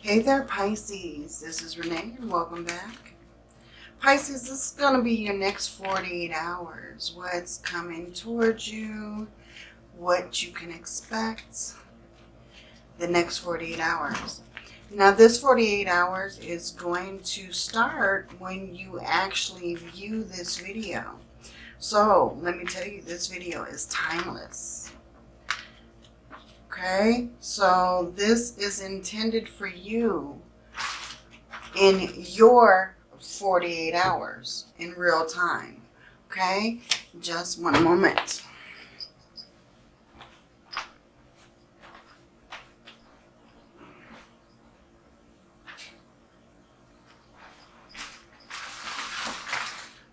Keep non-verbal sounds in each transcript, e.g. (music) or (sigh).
Hey there, Pisces. This is Renee, and welcome back. Pisces, this is going to be your next 48 hours. What's coming towards you, what you can expect the next 48 hours. Now, this 48 hours is going to start when you actually view this video. So, let me tell you, this video is timeless. Okay, so this is intended for you in your 48 hours in real time. Okay, just one moment.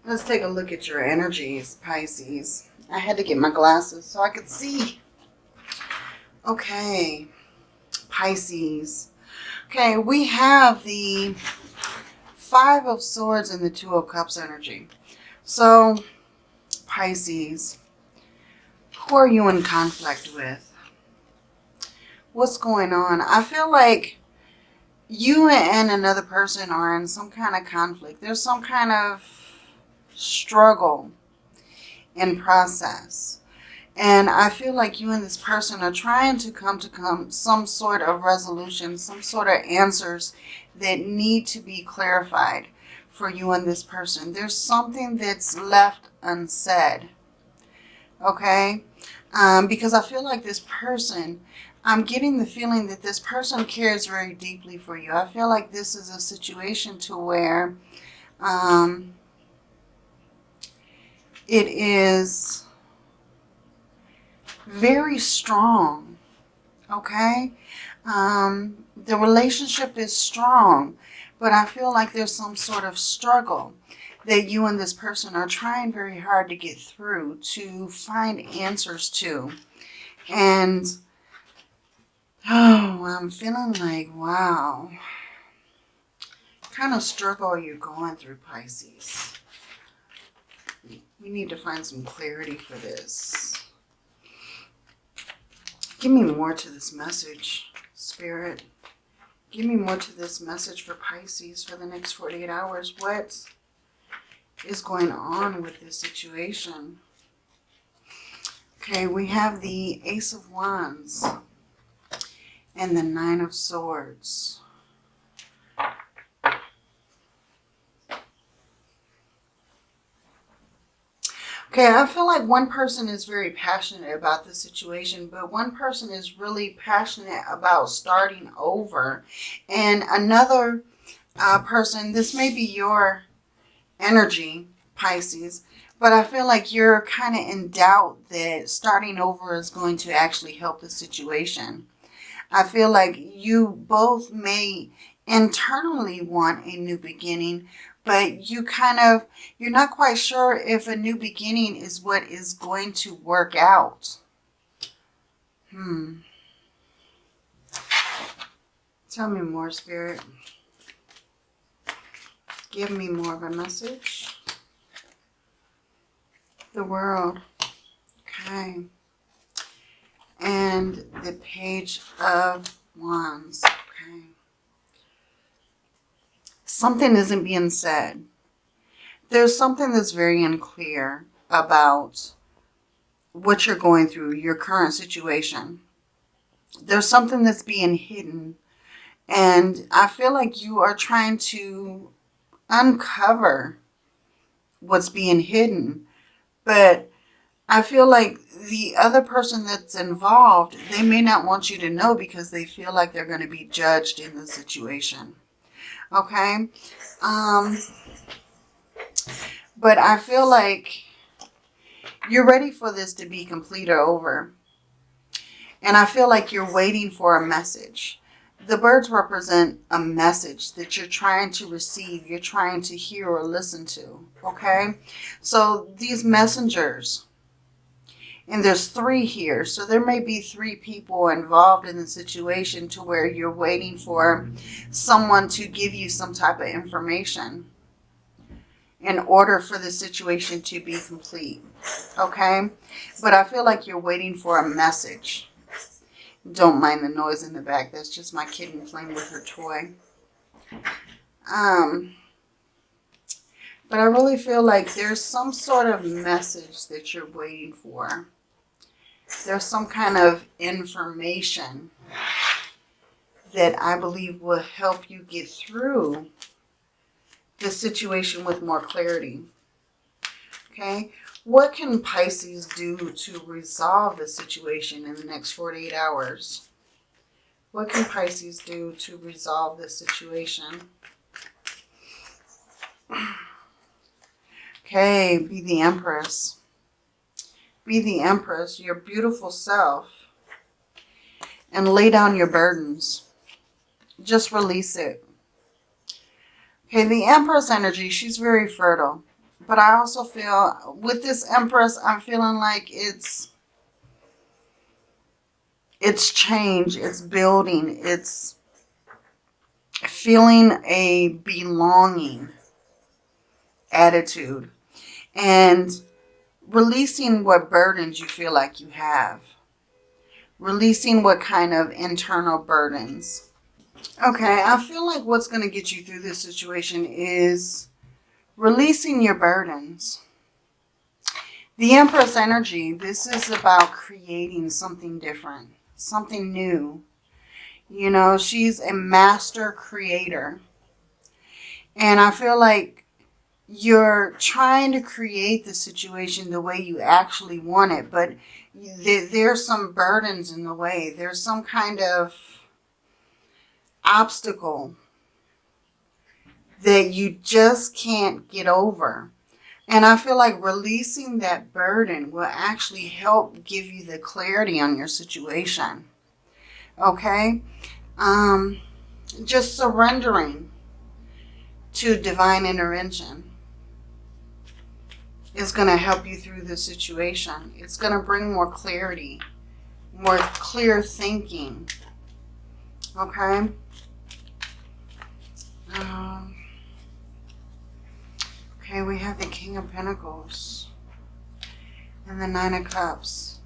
Let's take a look at your energies, Pisces. I had to get my glasses so I could see. Okay, Pisces. Okay, we have the Five of Swords and the Two of Cups energy. So, Pisces, who are you in conflict with? What's going on? I feel like you and another person are in some kind of conflict. There's some kind of struggle in process. And I feel like you and this person are trying to come to come some sort of resolution, some sort of answers that need to be clarified for you and this person. There's something that's left unsaid. Okay? Um, because I feel like this person, I'm getting the feeling that this person cares very deeply for you. I feel like this is a situation to where um, it is very strong. Okay? Um, the relationship is strong, but I feel like there's some sort of struggle that you and this person are trying very hard to get through, to find answers to. And, oh, I'm feeling like, wow. Kind of struggle you're you going through, Pisces? We need to find some clarity for this. Give me more to this message, Spirit. Give me more to this message for Pisces for the next 48 hours. What is going on with this situation? Okay, we have the Ace of Wands and the Nine of Swords. Okay, I feel like one person is very passionate about the situation, but one person is really passionate about starting over. And another uh, person, this may be your energy, Pisces, but I feel like you're kind of in doubt that starting over is going to actually help the situation. I feel like you both may internally want a new beginning, but you kind of, you're not quite sure if a new beginning is what is going to work out. Hmm. Tell me more, Spirit. Give me more of a message. The world. Okay. And the page of wands something isn't being said. There's something that's very unclear about what you're going through, your current situation. There's something that's being hidden. And I feel like you are trying to uncover what's being hidden. But I feel like the other person that's involved, they may not want you to know because they feel like they're going to be judged in the situation. Okay. Um, but I feel like you're ready for this to be complete or over. And I feel like you're waiting for a message. The birds represent a message that you're trying to receive, you're trying to hear or listen to, okay? So these messengers, and there's three here. So there may be three people involved in the situation to where you're waiting for someone to give you some type of information in order for the situation to be complete. Okay? But I feel like you're waiting for a message. Don't mind the noise in the back. That's just my kitten playing with her toy. Um, but I really feel like there's some sort of message that you're waiting for. There's some kind of information that I believe will help you get through the situation with more clarity. Okay, what can Pisces do to resolve the situation in the next 48 hours? What can Pisces do to resolve the situation? (sighs) Okay, be the Empress. Be the Empress, your beautiful self. And lay down your burdens. Just release it. Okay, the Empress energy, she's very fertile. But I also feel, with this Empress, I'm feeling like it's, it's change, it's building, it's feeling a belonging attitude and releasing what burdens you feel like you have. Releasing what kind of internal burdens. Okay, I feel like what's going to get you through this situation is releasing your burdens. The Empress energy, this is about creating something different, something new. You know, she's a master creator. And I feel like you're trying to create the situation the way you actually want it, but there's some burdens in the way. There's some kind of obstacle that you just can't get over. And I feel like releasing that burden will actually help give you the clarity on your situation. Okay? Um, just surrendering to divine intervention is going to help you through the situation. It's going to bring more clarity, more clear thinking. Okay? Um, okay, we have the King of Pentacles and the Nine of Cups.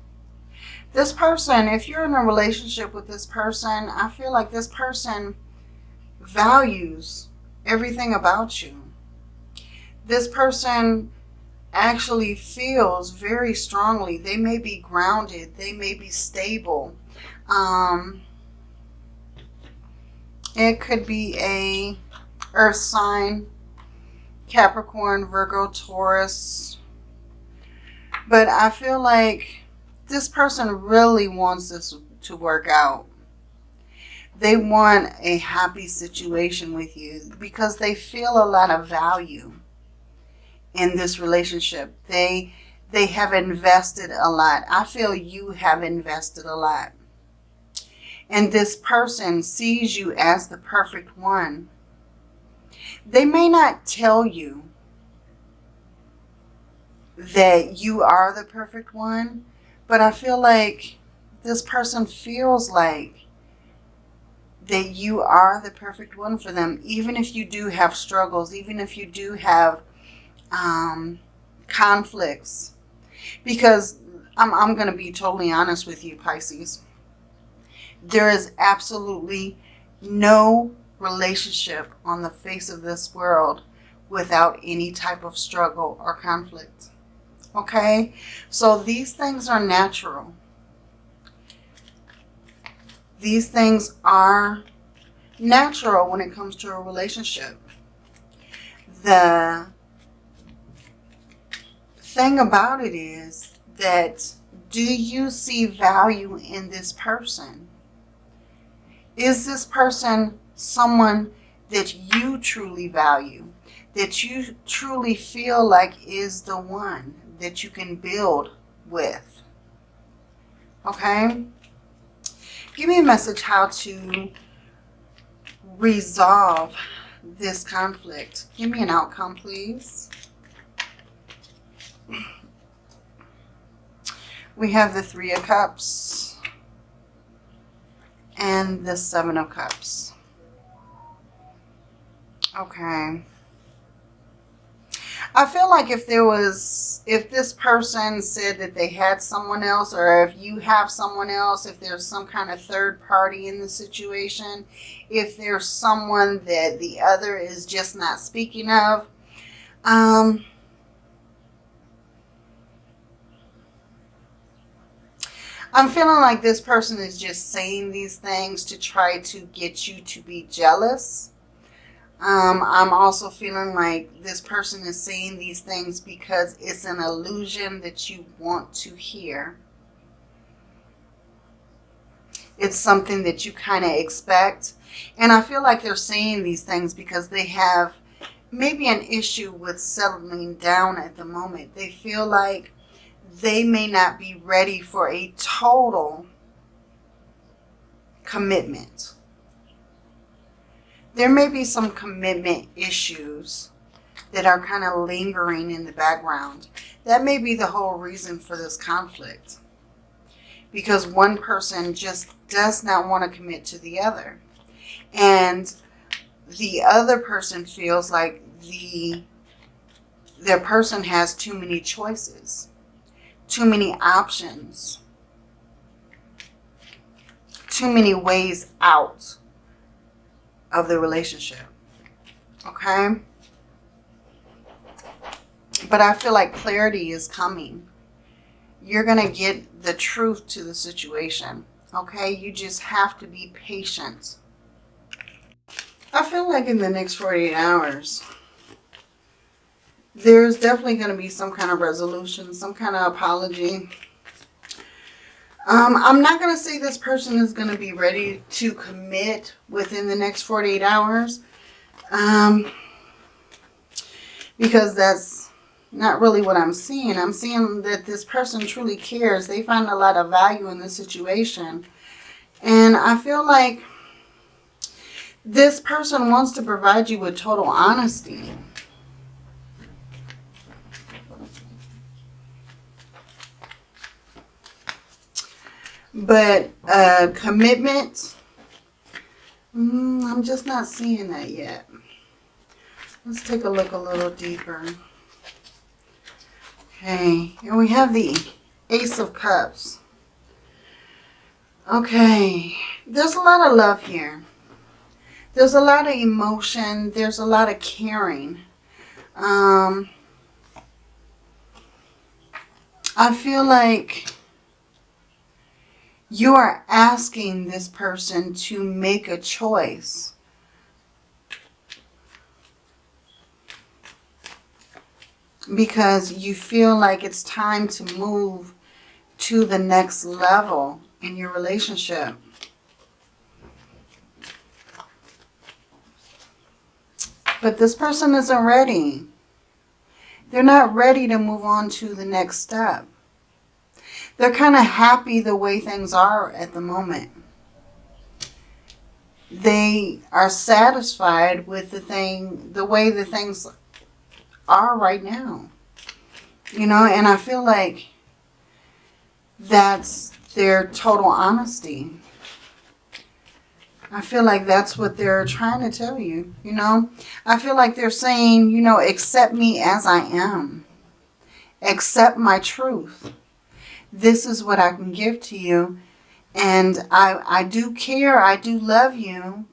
This person, if you're in a relationship with this person, I feel like this person values everything about you. This person actually feels very strongly. They may be grounded. They may be stable. Um, it could be a earth sign, Capricorn, Virgo, Taurus. But I feel like this person really wants this to work out. They want a happy situation with you because they feel a lot of value in this relationship. They they have invested a lot. I feel you have invested a lot. And this person sees you as the perfect one. They may not tell you that you are the perfect one, but I feel like this person feels like that you are the perfect one for them, even if you do have struggles, even if you do have um, conflicts. Because I'm, I'm going to be totally honest with you, Pisces. There is absolutely no relationship on the face of this world without any type of struggle or conflict. Okay? So these things are natural. These things are natural when it comes to a relationship. The thing about it is that do you see value in this person? Is this person someone that you truly value? That you truly feel like is the one that you can build with? Okay? Give me a message how to resolve this conflict. Give me an outcome, please. We have the Three of Cups and the Seven of Cups. Okay. I feel like if there was, if this person said that they had someone else, or if you have someone else, if there's some kind of third party in the situation, if there's someone that the other is just not speaking of, um, I'm feeling like this person is just saying these things to try to get you to be jealous. Um, I'm also feeling like this person is saying these things because it's an illusion that you want to hear. It's something that you kind of expect. And I feel like they're saying these things because they have maybe an issue with settling down at the moment. They feel like they may not be ready for a total commitment. There may be some commitment issues that are kind of lingering in the background. That may be the whole reason for this conflict. Because one person just does not want to commit to the other. And the other person feels like the their person has too many choices too many options, too many ways out of the relationship. Okay? But I feel like clarity is coming. You're going to get the truth to the situation. Okay? You just have to be patient. I feel like in the next 48 hours, there's definitely going to be some kind of resolution, some kind of apology. Um, I'm not going to say this person is going to be ready to commit within the next 48 hours. Um, because that's not really what I'm seeing. I'm seeing that this person truly cares. They find a lot of value in the situation. And I feel like this person wants to provide you with total honesty. But uh, commitment, mm, I'm just not seeing that yet. Let's take a look a little deeper. Okay, and we have the Ace of Cups. Okay, there's a lot of love here. There's a lot of emotion. There's a lot of caring. Um, I feel like you are asking this person to make a choice. Because you feel like it's time to move to the next level in your relationship. But this person isn't ready. They're not ready to move on to the next step they're kind of happy the way things are at the moment. They are satisfied with the thing, the way the things are right now. You know, and I feel like that's their total honesty. I feel like that's what they're trying to tell you, you know. I feel like they're saying, you know, accept me as I am. Accept my truth this is what I can give to you. And I, I do care, I do love you,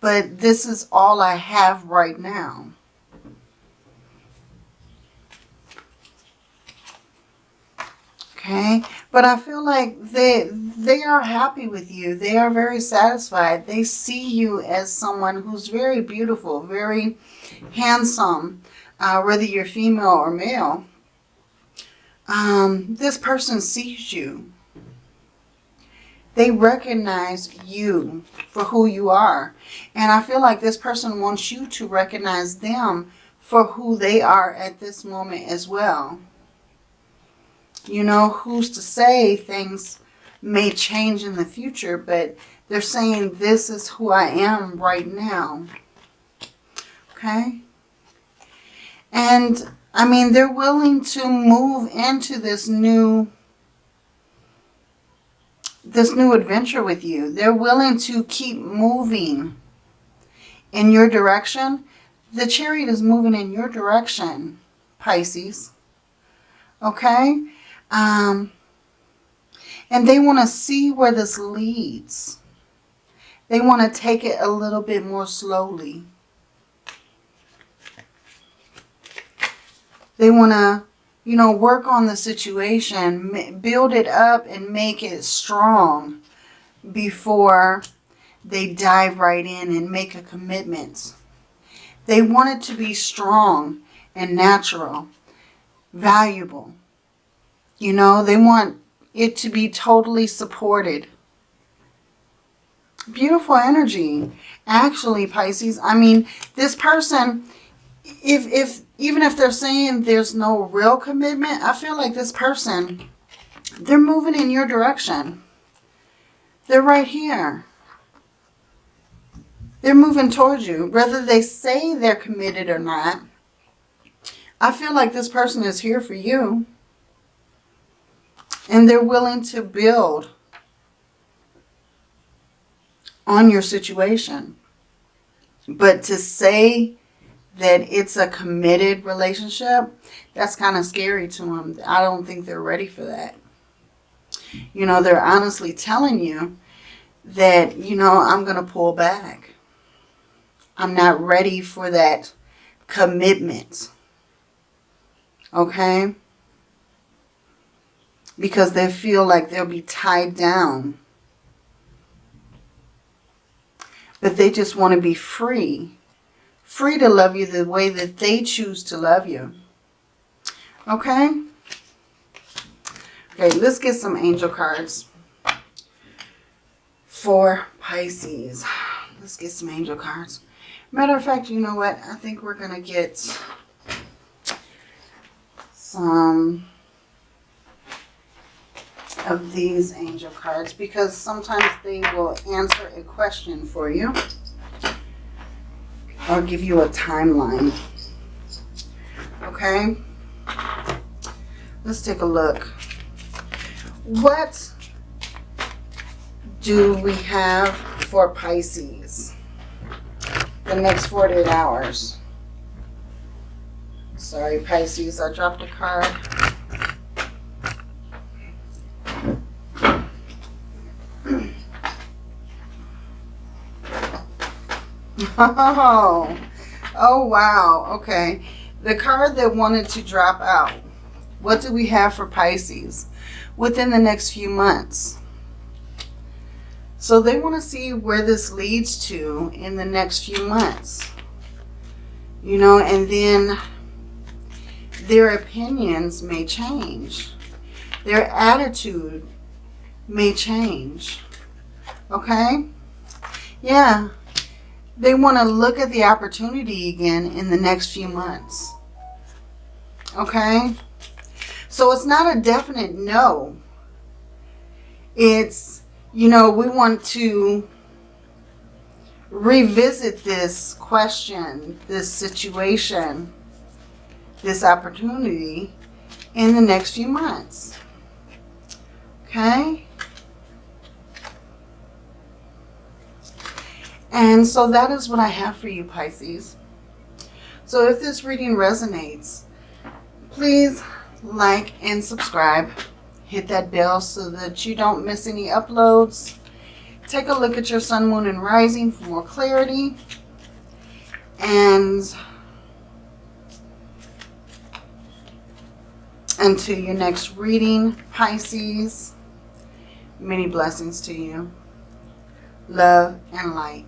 but this is all I have right now. Okay, but I feel like they they are happy with you. They are very satisfied. They see you as someone who's very beautiful, very handsome, uh, whether you're female or male um, this person sees you. They recognize you for who you are. And I feel like this person wants you to recognize them for who they are at this moment as well. You know, who's to say things may change in the future, but they're saying this is who I am right now. Okay? And I mean, they're willing to move into this new this new adventure with you. They're willing to keep moving in your direction. The chariot is moving in your direction. Pisces. Okay? Um, and they want to see where this leads. They want to take it a little bit more slowly. They want to, you know, work on the situation, build it up and make it strong before they dive right in and make a commitment. They want it to be strong and natural, valuable. You know, they want it to be totally supported. Beautiful energy. Actually, Pisces, I mean, this person, if, if even if they're saying there's no real commitment, I feel like this person, they're moving in your direction. They're right here. They're moving towards you. Whether they say they're committed or not, I feel like this person is here for you. And they're willing to build on your situation. But to say that it's a committed relationship, that's kind of scary to them. I don't think they're ready for that. You know, they're honestly telling you that, you know, I'm going to pull back. I'm not ready for that commitment. Okay? Because they feel like they'll be tied down. But they just want to be free. Free to love you the way that they choose to love you. Okay? Okay, let's get some angel cards for Pisces. Let's get some angel cards. Matter of fact, you know what? I think we're going to get some of these angel cards because sometimes they will answer a question for you or give you a timeline. Okay? Let's take a look. What do we have for Pisces? The next 48 hours. Sorry, Pisces, I dropped a card. Oh, (laughs) oh wow. Okay. The card that wanted to drop out. What do we have for Pisces? Within the next few months. So they want to see where this leads to in the next few months. You know, and then their opinions may change. Their attitude may change. Okay? Yeah. They want to look at the opportunity again in the next few months. Okay? So it's not a definite no. It's you know, we want to revisit this question, this situation, this opportunity in the next few months. Okay? And so that is what I have for you, Pisces. So if this reading resonates, please like and subscribe hit that bell so that you don't miss any uploads. Take a look at your sun, moon, and rising for more clarity. And until your next reading, Pisces, many blessings to you. Love and light.